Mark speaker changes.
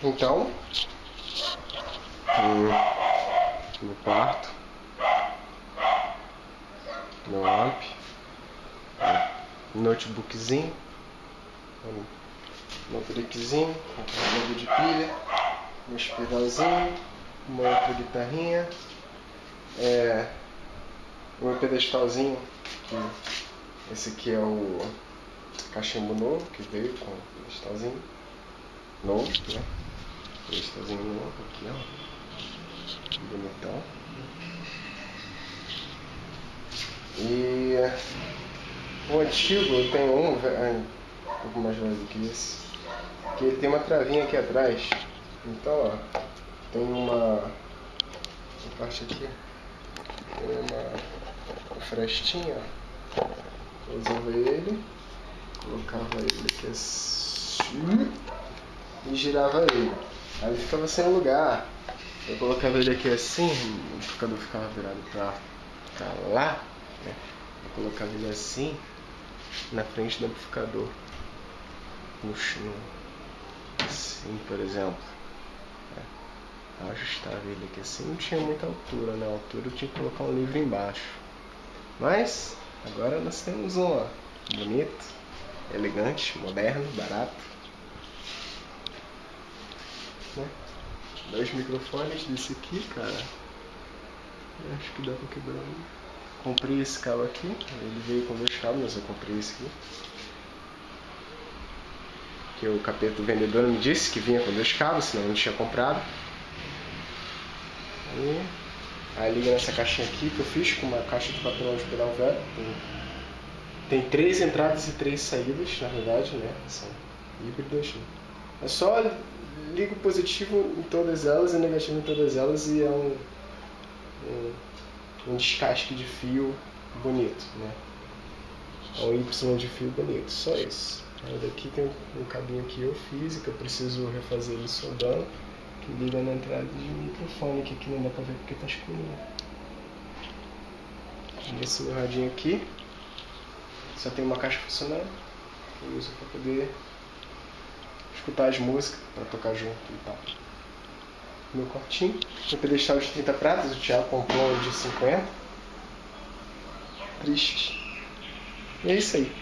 Speaker 1: Então, no quarto, no amp, notebookzinho, notebookzinho, um carregador de pilha, um pedalzinho, uma outra guitarrinha, é, um pedestalzinho, que esse aqui é o cachimbo novo que veio com o pedestalzinho novo, né? Pedestalzinho novo aqui, ó. Bonitão. E o antigo, tenho um, um pouco mais velho que esse, que ele tem uma travinha aqui atrás. Então, ó, tem uma, uma parte aqui, tem uma frestinha, ó. Usava ele, colocava ele aqui assim e girava ele. Aí ele ficava sem lugar. Eu colocava ele aqui assim, o amplificador ficava virado pra, pra lá. Né? Eu colocava ele assim, na frente do amplificador. No chão. Assim, por exemplo. É. Ajustava ele aqui assim, não tinha muita altura, né? altura eu tinha que colocar um livro embaixo. Mas, agora nós temos um, ó, bonito, elegante, moderno, barato. Né? Dois microfones desse aqui, cara. Eu acho que dá pra quebrar. Comprei esse cabo aqui, ele veio com dois cabos, mas eu comprei esse aqui. Que o capeta vendedor me disse que vinha com dois cabos, senão eu não tinha comprado. E aí liga nessa caixinha aqui que eu fiz com uma caixa de papelão de pedal velho. Tem, tem três entradas e três saídas, na verdade, né? São híbridas. Né? É só ligo positivo em todas elas e negativo em todas elas e é um, um, um descasque de fio bonito, né? É um Y de fio bonito, só isso. Aí daqui tem um, cabinho que eu fiz que eu preciso refazer ele soldando, que liga na entrada de microfone, que aqui não dá pra ver porque tá escurinho. Esse meu radinho aqui, só tem uma caixa funcionando, eu uso para poder escutar as músicas para tocar junto e tal. Meu quartinho. Meu pedestal de 30 pratas, o Thiago comprou de 50. Triste. E é isso aí.